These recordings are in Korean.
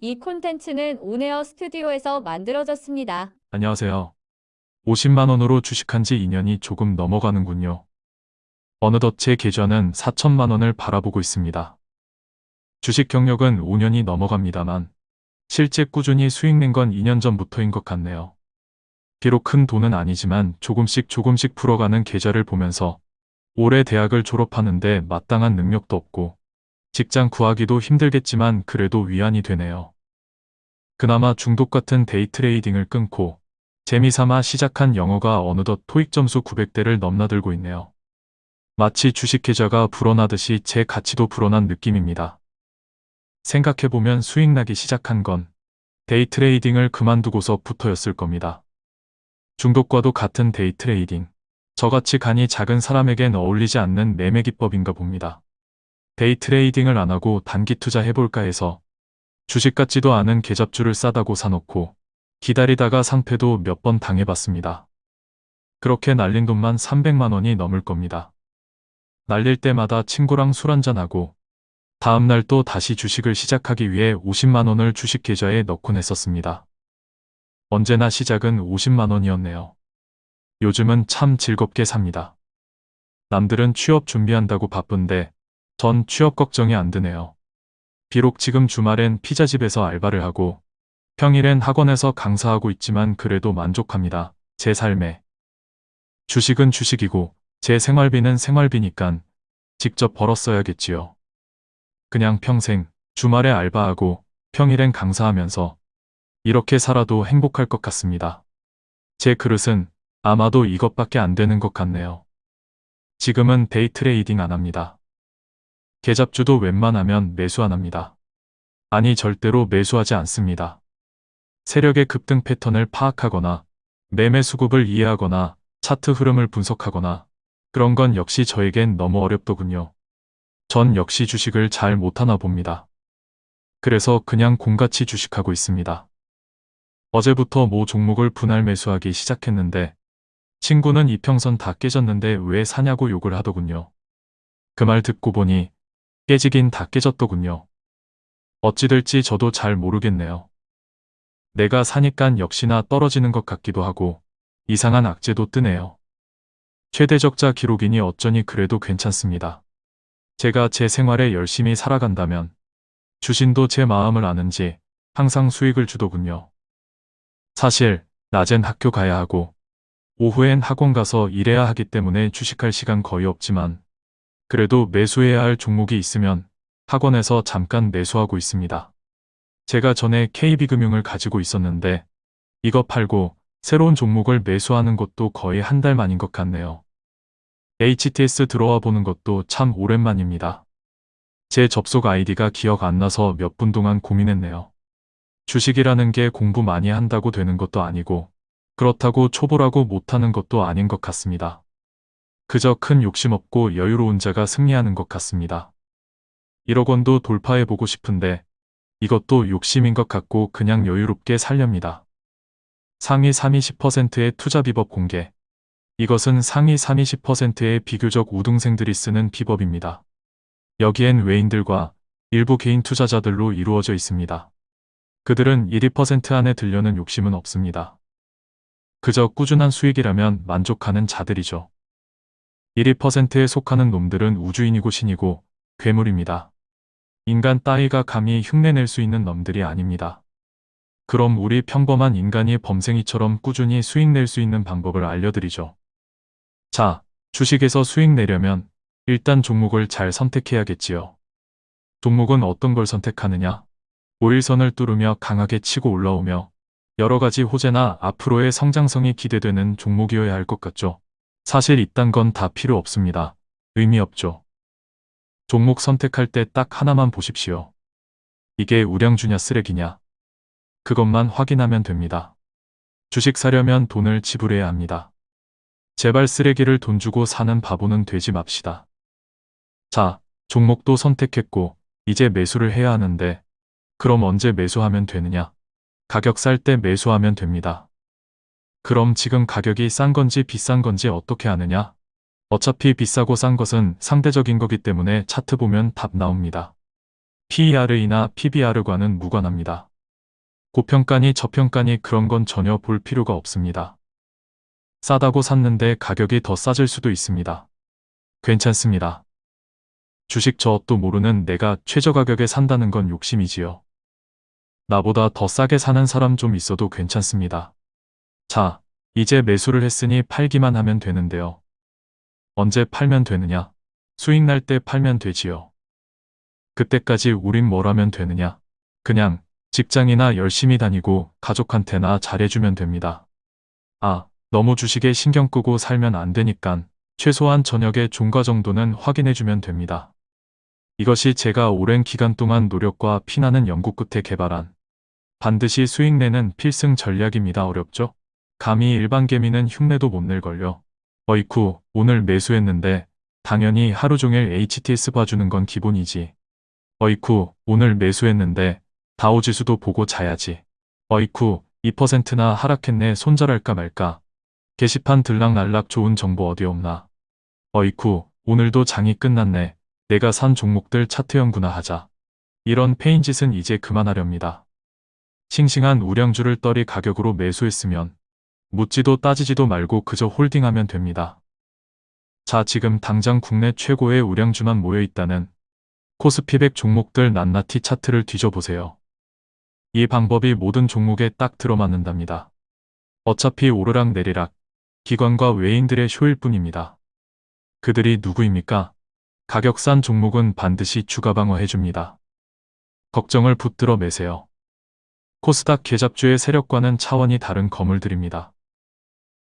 이 콘텐츠는 온에어 스튜디오에서 만들어졌습니다. 안녕하세요. 50만원으로 주식한 지 2년이 조금 넘어가는군요. 어느덧 제 계좌는 4천만원을 바라보고 있습니다. 주식 경력은 5년이 넘어갑니다만 실제 꾸준히 수익 낸 건 2년 전부터인 것 같네요. 비록 큰 돈은 아니지만 조금씩 조금씩 풀어가는 계좌를 보면서 올해 대학을 졸업하는데 마땅한 능력도 없고 직장 구하기도 힘들겠지만 그래도 위안이 되네요. 그나마 중독 같은 데이 트레이딩을 끊고 재미삼아 시작한 영어가 어느덧 토익 점수 900대를 넘나들고 있네요. 마치 주식 계좌가 불어나듯이 제 가치도 불어난 느낌입니다. 생각해보면 수익 나기 시작한 건 데이 트레이딩을 그만두고서부터였을 겁니다. 중독과도 같은 데이 트레이딩. 저같이 간이 작은 사람에겐 어울리지 않는 매매 기법인가 봅니다. 데이 트레이딩을 안 하고 단기 투자 해볼까 해서 주식 같지도 않은 개잡주를 싸다고 사놓고 기다리다가 상폐도 몇 번 당해봤습니다. 그렇게 날린 돈만 300만 원이 넘을 겁니다. 날릴 때마다 친구랑 술 한잔하고 다음날 또 다시 주식을 시작하기 위해 50만 원을 주식 계좌에 넣곤 했었습니다. 언제나 시작은 50만 원이었네요. 요즘은 참 즐겁게 삽니다. 남들은 취업 준비한다고 바쁜데 전 취업 걱정이 안 드네요. 비록 지금 주말엔 피자집에서 알바를 하고 평일엔 학원에서 강사하고 있지만 그래도 만족합니다. 제 삶에. 주식은 주식이고 제 생활비는 생활비니깐 직접 벌었어야겠지요. 그냥 평생 주말에 알바하고 평일엔 강사하면서 이렇게 살아도 행복할 것 같습니다. 제 그릇은 아마도 이것밖에 안 되는 것 같네요. 지금은 데이 트레이딩 안 합니다. 개잡주도 웬만하면 매수 안 합니다. 아니 절대로 매수하지 않습니다. 세력의 급등 패턴을 파악하거나 매매 수급을 이해하거나 차트 흐름을 분석하거나 그런 건 역시 저에겐 너무 어렵더군요. 전 역시 주식을 잘 못하나 봅니다. 그래서 그냥 곰같이 주식하고 있습니다. 어제부터 모 종목을 분할 매수하기 시작했는데 친구는 이평선 다 깨졌는데 왜 사냐고 욕을 하더군요. 그 말 듣고 보니 깨지긴 다 깨졌더군요. 어찌 될지 저도 잘 모르겠네요. 내가 사니깐 역시나 떨어지는 것 같기도 하고 이상한 악재도 뜨네요. 최대 적자 기록이니 어쩌니 그래도 괜찮습니다. 제가 제 생활에 열심히 살아간다면 주신도 제 마음을 아는지 항상 수익을 주더군요. 사실 낮엔 학교 가야 하고 오후엔 학원 가서 일해야 하기 때문에 주식할 시간 거의 없지만 그래도 매수해야 할 종목이 있으면 학원에서 잠깐 매수하고 있습니다. 제가 전에 KB금융을 가지고 있었는데 이거 팔고 새로운 종목을 매수하는 것도 거의 한 달 만인 것 같네요. HTS 들어와 보는 것도 참 오랜만입니다. 제 접속 아이디가 기억 안 나서 몇 분 동안 고민했네요. 주식이라는 게 공부 많이 한다고 되는 것도 아니고 그렇다고 초보라고 못하는 것도 아닌 것 같습니다. 그저 큰 욕심 없고 여유로운 자가 승리하는 것 같습니다. 1억 원도 돌파해보고 싶은데 이것도 욕심인 것 같고 그냥 여유롭게 살렵니다. 상위 3위 10%의 투자 비법 공개. 이것은 상위 3위 10%의 비교적 우등생들이 쓰는 비법입니다. 여기엔 외인들과 일부 개인 투자자들로 이루어져 있습니다. 그들은 1, 2% 안에 들려는 욕심은 없습니다. 그저 꾸준한 수익이라면 만족하는 자들이죠. 1, 2%에 속하는 놈들은 우주인이고 신이고 괴물입니다. 인간 따위가 감히 흉내낼 수 있는 놈들이 아닙니다. 그럼 우리 평범한 인간이 범생이처럼 꾸준히 수익 낼 수 있는 방법을 알려드리죠. 자, 주식에서 수익 내려면 일단 종목을 잘 선택해야겠지요. 종목은 어떤 걸 선택하느냐? 5일선을 뚫으며 강하게 치고 올라오며 여러 가지 호재나 앞으로의 성장성이 기대되는 종목이어야 할 것 같죠. 사실 이딴 건 다 필요 없습니다. 의미 없죠. 종목 선택할 때 딱 하나만 보십시오. 이게 우량주냐 쓰레기냐. 그것만 확인하면 됩니다. 주식 사려면 돈을 지불해야 합니다. 제발 쓰레기를 돈 주고 사는 바보는 되지 맙시다. 자, 종목도 선택했고 이제 매수를 해야 하는데 그럼 언제 매수하면 되느냐? 가격 쌀때 매수하면 됩니다. 그럼 지금 가격이 싼 건지 비싼 건지 어떻게 아느냐? 어차피 비싸고 싼 것은 상대적인 거기 때문에 차트 보면 답 나옵니다. PER이나 PBR과는 무관합니다. 고평가니 저평가니 그런 건 전혀 볼 필요가 없습니다. 싸다고 샀는데 가격이 더 싸질 수도 있습니다. 괜찮습니다. 주식 저것도 모르는 내가 최저 가격에 산다는 건 욕심이지요. 나보다 더 싸게 사는 사람 좀 있어도 괜찮습니다. 자, 이제 매수를 했으니 팔기만 하면 되는데요. 언제 팔면 되느냐? 수익 날 때 팔면 되지요. 그때까지 우린 뭘 하면 되느냐? 그냥 직장이나 열심히 다니고 가족한테나 잘해주면 됩니다. 아, 너무 주식에 신경 끄고 살면 안 되니깐 최소한 저녁에 종가 정도는 확인해주면 됩니다. 이것이 제가 오랜 기간 동안 노력과 피나는 연구 끝에 개발한 반드시 수익 내는 필승 전략입니다. 어렵죠? 감히 일반 개미는 흉내도 못 낼걸요. 어이쿠, 오늘 매수했는데 당연히 하루 종일 HTS 봐주는 건 기본이지. 어이쿠, 오늘 매수했는데 다우지수도 보고 자야지. 어이쿠, 2%나 하락했네 손절할까 말까. 게시판 들락날락 좋은 정보 어디 없나. 어이쿠, 오늘도 장이 끝났네. 내가 산 종목들 차트 연구나 하자. 이런 폐인 짓은 이제 그만하렵니다. 싱싱한 우량주를 떨이 가격으로 매수했으면 묻지도 따지지도 말고 그저 홀딩하면 됩니다. 자, 지금 당장 국내 최고의 우량주만 모여 있다는 코스피백 종목들 낱낱이 차트를 뒤져보세요. 이 방법이 모든 종목에 딱 들어맞는답니다. 어차피 오르락 내리락 기관과 외인들의 쇼일 뿐입니다. 그들이 누구입니까? 가격 싼 종목은 반드시 주가 방어해줍니다. 걱정을 붙들어 매세요. 코스닥 계잡주의 세력과는 차원이 다른 거물들입니다.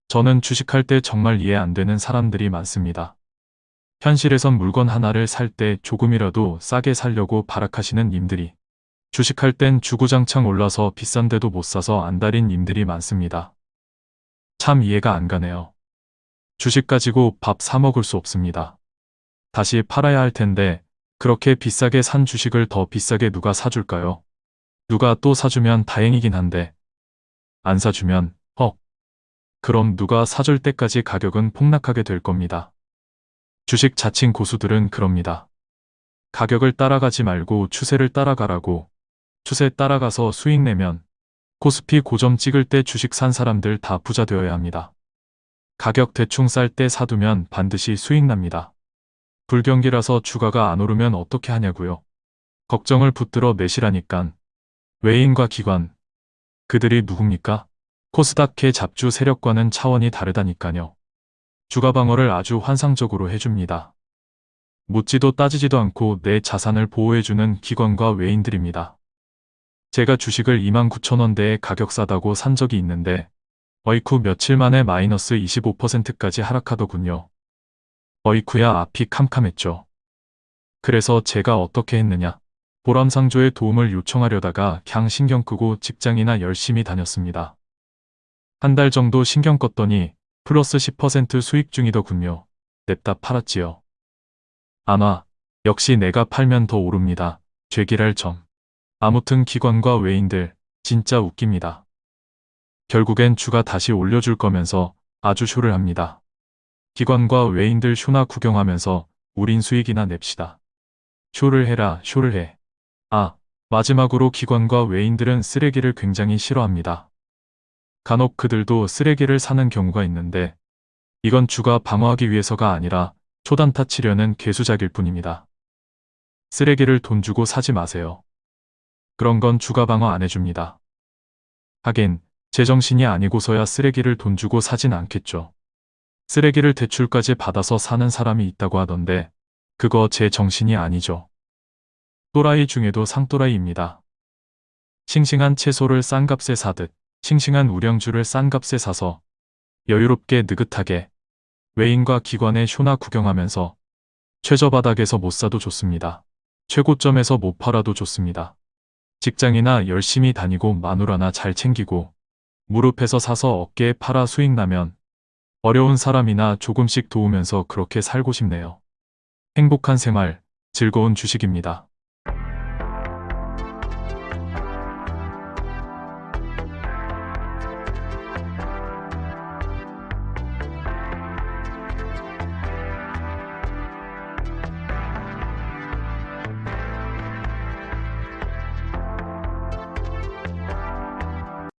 저는 주식할 때 정말 이해 안 되는 사람들이 많습니다. 현실에선 물건 하나를 살 때 조금이라도 싸게 살려고 발악하시는 님들이 주식할 땐 주구장창 올라서 비싼데도 못 사서 안달인 님들이 많습니다. 참 이해가 안 가네요. 주식 가지고 밥 사 먹을 수 없습니다. 다시 팔아야 할 텐데 그렇게 비싸게 산 주식을 더 비싸게 누가 사줄까요? 누가 또 사주면 다행이긴 한데 안 사주면 헉. 그럼 누가 사줄 때까지 가격은 폭락하게 될 겁니다. 주식 자칭 고수들은 그럽니다. 가격을 따라가지 말고 추세를 따라가라고 추세 따라가서 수익 내면 코스피 고점 찍을 때 주식 산 사람들 다 부자 되어야 합니다. 가격 대충 쌀 때 사두면 반드시 수익 납니다. 불경기라서 주가가 안 오르면 어떻게 하냐고요. 걱정을 붙들어 매시라니깐. 외인과 기관. 그들이 누굽니까? 코스닥의 잡주 세력과는 차원이 다르다니까요. 주가 방어를 아주 환상적으로 해줍니다. 묻지도 따지지도 않고 내 자산을 보호해주는 기관과 외인들입니다. 제가 주식을 29,000원대에 가격 싸다고 산 적이 있는데 어이쿠 며칠 만에 마이너스 25%까지 하락하더군요. 어이쿠야 앞이 캄캄했죠. 그래서 제가 어떻게 했느냐. 보람상조의 도움을 요청하려다가 갱 신경 끄고 직장이나 열심히 다녔습니다. 한 달 정도 신경 껐더니 플러스 10% 수익 중이더군요. 냅다 팔았지요. 아마 역시 내가 팔면 더 오릅니다. 죄길할 점. 아무튼 기관과 외인들 진짜 웃깁니다. 결국엔 주가 다시 올려줄 거면서 아주 쇼를 합니다. 기관과 외인들 쇼나 구경하면서 우린 수익이나 냅시다. 쇼를 해라 쇼를 해. 아 마지막으로 기관과 외인들은 쓰레기를 굉장히 싫어합니다. 간혹 그들도 쓰레기를 사는 경우가 있는데 이건 주가 방어하기 위해서가 아니라 초단타 치려는 개수작일 뿐입니다. 쓰레기를 돈 주고 사지 마세요. 그런 건 주가 방어 안 해줍니다. 하긴 제정신이 아니고서야 쓰레기를 돈 주고 사진 않겠죠. 쓰레기를 대출까지 받아서 사는 사람이 있다고 하던데 그거 제 정신이 아니죠. 또라이 중에도 상또라이입니다. 싱싱한 채소를 싼 값에 사듯 싱싱한 우량주를 싼 값에 사서 여유롭게 느긋하게 외인과 기관의 쇼나 구경하면서 최저바닥에서 못 사도 좋습니다. 최고점에서 못 팔아도 좋습니다. 직장이나 열심히 다니고 마누라나 잘 챙기고 무릎에서 사서 어깨에 팔아 수익 나면 어려운 사람이나 조금씩 도우면서 그렇게 살고 싶네요. 행복한 생활, 즐거운 주식입니다.